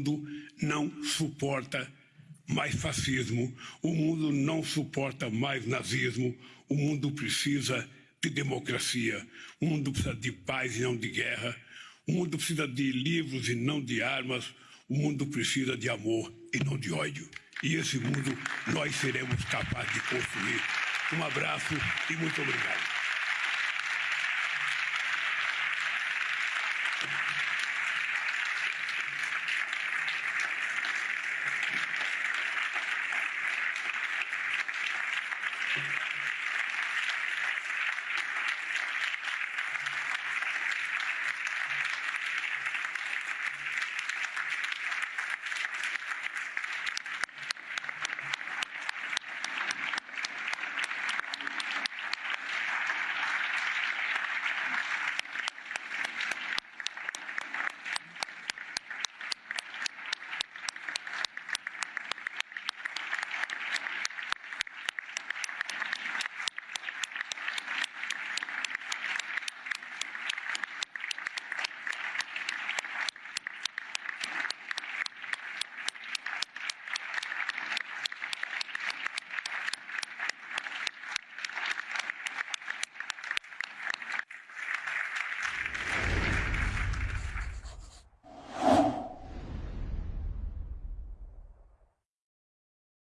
mundo não suporta mais fascismo, o mundo não suporta mais nazismo, o mundo precisa de democracia, o mundo precisa de paz e não de guerra, o mundo precisa de livros e não de armas, o mundo precisa de amor e não de ódio. E esse mundo nós seremos capazes de construir. Um abraço e muito obrigado.